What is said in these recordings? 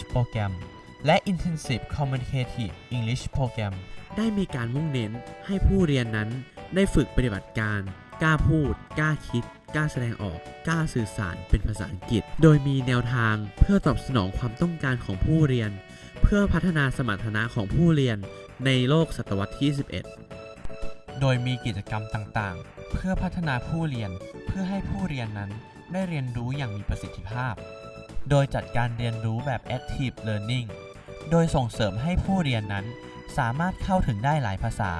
English Program และ Intensive Communicative English Program ได้มีการมุ่งเน้นให้ผู้เรียนนั้นได้ฝึกปฏิบัติการ กล้าพูด กล้าคิด กล้าแสดงออก กล้าสื่อสารเป็นภาษาอังกฤษ โดยมีแนวทางเพื่อตอบสนองความต้องการของผู้เรียน เพื่อพัฒนาสมรรถนะของผู้เรียนในโลกศตวรรษที่ 11 โดยมีกิจกรรมต่างๆ เพื่อพัฒนาผู้เรียน เพื่อให้ผู้เรียนนั้นได้เรียนรู้อย่างมีประสิทธิภาพ โดยจัดการเรียนรู้แบบ active learning โดยส่งเสริมให้ผู้เรียนนั้น สามารถเข้าถึงได้หลายภาษา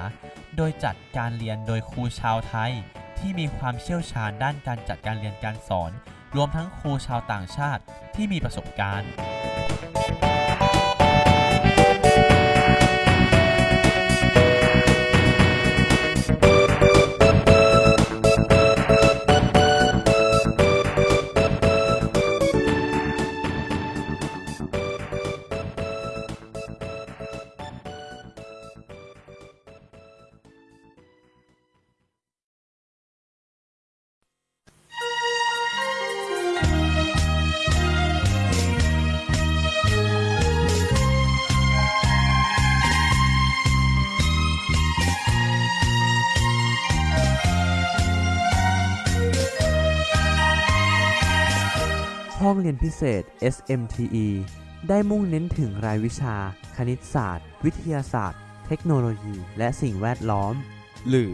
โดยจัดการเรียนโดยครูชาวไทย ที่มีความเชี่ยวชาญด้านการจัดการเรียนการสอน รวมทั้งครูชาวต่างชาติที่มีประสบการณ์ ห้องเรียนพิเศษ SMTE ได้มุ่งเน้นถึงรายวิชา คณิตศาสตร์ วิทยาศาสตร์ เทคโนโลยี และสิ่งแวดล้อม หรือ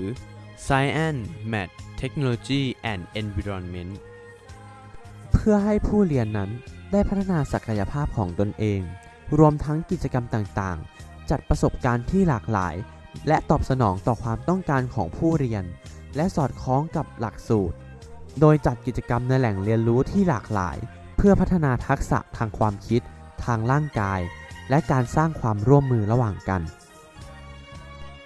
Science Math Technology and Environment เพื่อให้ผู้เรียนนั้นได้พัฒนาศักยภาพของตนเอง รวมทั้งกิจกรรมต่างๆ จัดประสบการณ์ที่หลากหลาย และตอบสนองต่อความต้องการของผู้เรียน และสอดคล้องกับหลักสูตร โดยจัดกิจกรรมในแหล่งเรียนรู้ที่หลากหลาย เพื่อพัฒนาทักษะทางความคิด ทางร่างกาย และการสร้างความร่วมมือระหว่างกัน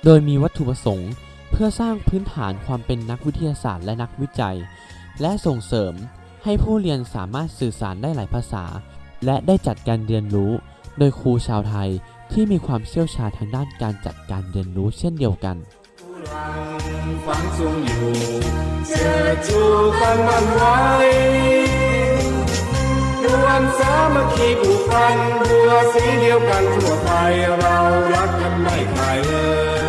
โดยมีวัตถุประสงค์เพื่อสร้างพื้นฐานความเป็นนักวิทยาศาสตร์และนักวิจัย และส่งเสริมให้ผู้เรียนสามารถสื่อสารได้หลายภาษา และได้จัดการเรียนรู้ โดยครูชาวไทยที่มีความเชี่ยวชาญทางด้านการจัดการเรียนรู้เช่นเดียวกันฝังทรงอยู่เชิดชูกันมันไว้านสามัคคีผูกพันบัวสีเดียวกันทั่วไทยเรารักกันไม่ขายเลย